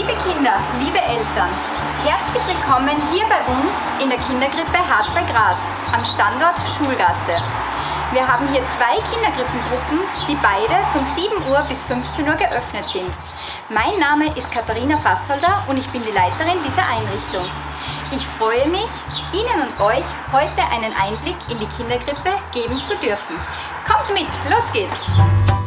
Liebe Kinder, liebe Eltern, herzlich willkommen hier bei uns in der Kindergrippe Hart bei Graz am Standort Schulgasse. Wir haben hier zwei Kindergrippengruppen, die beide von 7 Uhr bis 15 Uhr geöffnet sind. Mein Name ist Katharina Fassolder und ich bin die Leiterin dieser Einrichtung. Ich freue mich, Ihnen und euch heute einen Einblick in die Kindergrippe geben zu dürfen. Kommt mit, los geht's!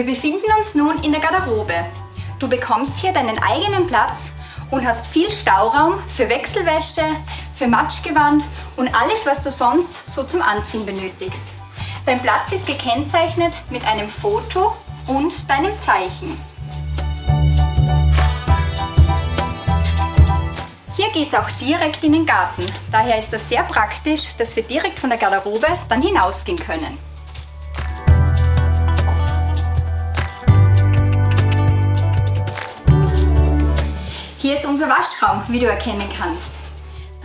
Wir befinden uns nun in der Garderobe. Du bekommst hier deinen eigenen Platz und hast viel Stauraum für Wechselwäsche, für Matschgewand und alles, was du sonst so zum Anziehen benötigst. Dein Platz ist gekennzeichnet mit einem Foto und deinem Zeichen. Hier geht es auch direkt in den Garten. Daher ist das sehr praktisch, dass wir direkt von der Garderobe dann hinausgehen können. Hier ist unser Waschraum, wie du erkennen kannst.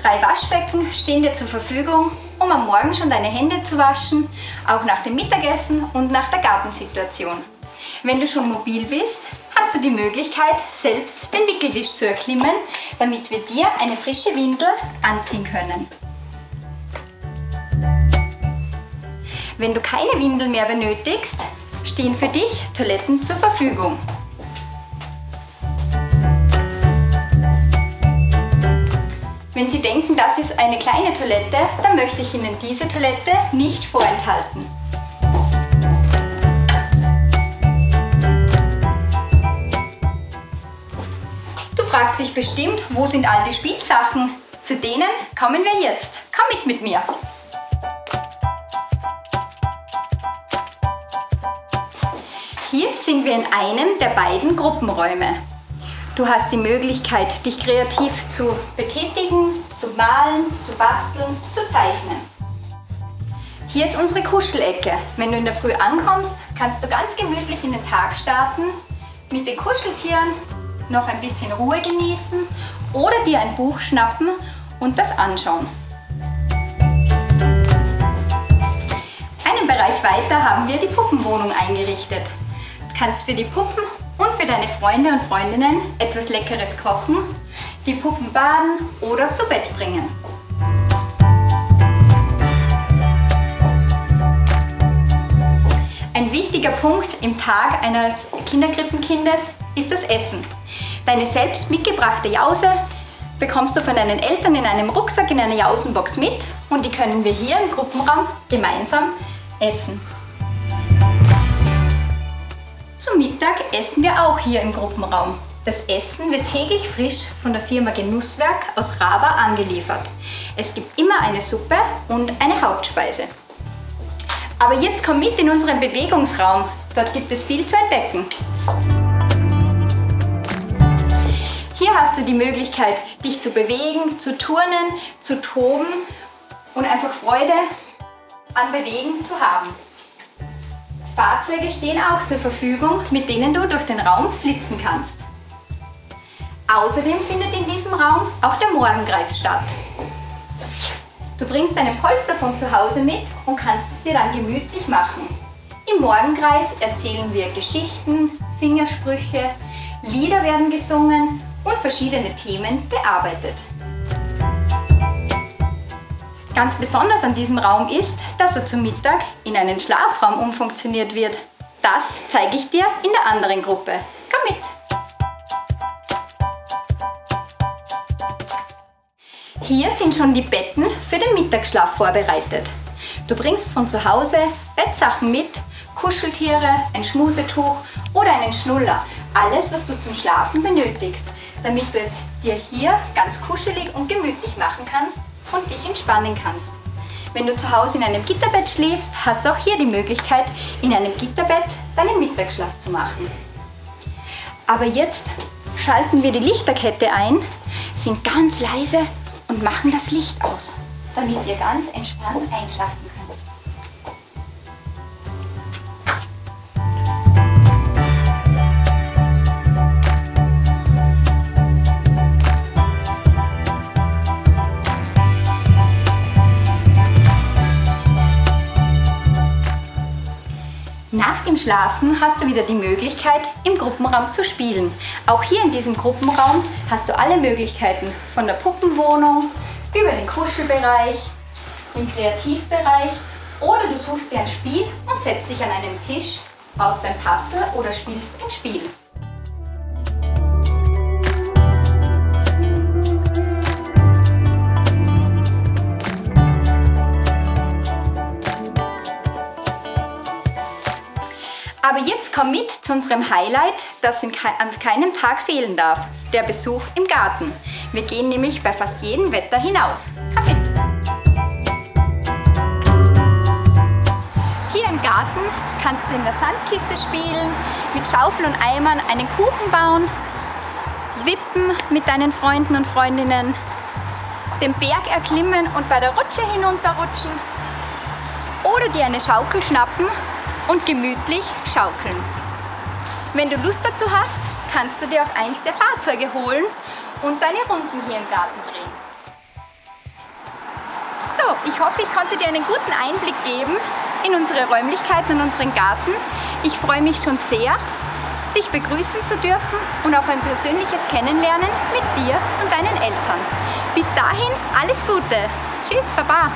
Drei Waschbecken stehen dir zur Verfügung, um am Morgen schon deine Hände zu waschen, auch nach dem Mittagessen und nach der Gartensituation. Wenn du schon mobil bist, hast du die Möglichkeit, selbst den Wickeltisch zu erklimmen, damit wir dir eine frische Windel anziehen können. Wenn du keine Windel mehr benötigst, stehen für dich Toiletten zur Verfügung. Wenn Sie denken, das ist eine kleine Toilette, dann möchte ich Ihnen diese Toilette nicht vorenthalten. Du fragst dich bestimmt, wo sind all die Spielsachen? Zu denen kommen wir jetzt. Komm mit mit mir. Hier sind wir in einem der beiden Gruppenräume. Du hast die Möglichkeit, dich kreativ zu betätigen, zu malen, zu basteln, zu zeichnen. Hier ist unsere Kuschelecke. Wenn du in der Früh ankommst, kannst du ganz gemütlich in den Tag starten, mit den Kuscheltieren noch ein bisschen Ruhe genießen oder dir ein Buch schnappen und das anschauen. Einen Bereich weiter haben wir die Puppenwohnung eingerichtet. Du kannst für die Puppen und für deine Freunde und Freundinnen etwas Leckeres kochen, die Puppen baden oder zu Bett bringen. Ein wichtiger Punkt im Tag eines Kinderkrippenkindes ist das Essen. Deine selbst mitgebrachte Jause bekommst du von deinen Eltern in einem Rucksack in einer Jausenbox mit und die können wir hier im Gruppenraum gemeinsam essen. Zum Mittag essen wir auch hier im Gruppenraum. Das Essen wird täglich frisch von der Firma Genusswerk aus Raba angeliefert. Es gibt immer eine Suppe und eine Hauptspeise. Aber jetzt komm mit in unseren Bewegungsraum. Dort gibt es viel zu entdecken. Hier hast du die Möglichkeit, dich zu bewegen, zu turnen, zu toben und einfach Freude am Bewegen zu haben. Fahrzeuge stehen auch zur Verfügung, mit denen du durch den Raum flitzen kannst. Außerdem findet in diesem Raum auch der Morgenkreis statt. Du bringst deine Polster von zu Hause mit und kannst es dir dann gemütlich machen. Im Morgenkreis erzählen wir Geschichten, Fingersprüche, Lieder werden gesungen und verschiedene Themen bearbeitet. Ganz besonders an diesem Raum ist, dass er zum Mittag in einen Schlafraum umfunktioniert wird. Das zeige ich dir in der anderen Gruppe. Komm mit! Hier sind schon die Betten für den Mittagsschlaf vorbereitet. Du bringst von zu Hause Bettsachen mit, Kuscheltiere, ein Schmusetuch oder einen Schnuller. Alles, was du zum Schlafen benötigst, damit du es dir hier ganz kuschelig und gemütlich machen kannst und dich entspannen kannst. Wenn du zu Hause in einem Gitterbett schläfst, hast du auch hier die Möglichkeit, in einem Gitterbett deinen Mittagsschlaf zu machen. Aber jetzt schalten wir die Lichterkette ein, sind ganz leise und machen das Licht aus, damit ihr ganz entspannt einschlafen Nach dem Schlafen hast du wieder die Möglichkeit, im Gruppenraum zu spielen. Auch hier in diesem Gruppenraum hast du alle Möglichkeiten von der Puppenwohnung über den Kuschelbereich, den Kreativbereich oder du suchst dir ein Spiel und setzt dich an einen Tisch, baust ein Puzzle oder spielst ein Spiel. Komm mit zu unserem Highlight, das an keinem Tag fehlen darf, der Besuch im Garten. Wir gehen nämlich bei fast jedem Wetter hinaus. Komm mit! Hier im Garten kannst du in der Sandkiste spielen, mit Schaufel und Eimern einen Kuchen bauen, wippen mit deinen Freunden und Freundinnen, den Berg erklimmen und bei der Rutsche hinunterrutschen oder dir eine Schaukel schnappen und gemütlich schaukeln. Wenn du Lust dazu hast, kannst du dir auch eins der Fahrzeuge holen und deine Runden hier im Garten drehen. So, ich hoffe, ich konnte dir einen guten Einblick geben in unsere Räumlichkeiten und unseren Garten. Ich freue mich schon sehr, dich begrüßen zu dürfen und auf ein persönliches Kennenlernen mit dir und deinen Eltern. Bis dahin alles Gute. Tschüss, Baba.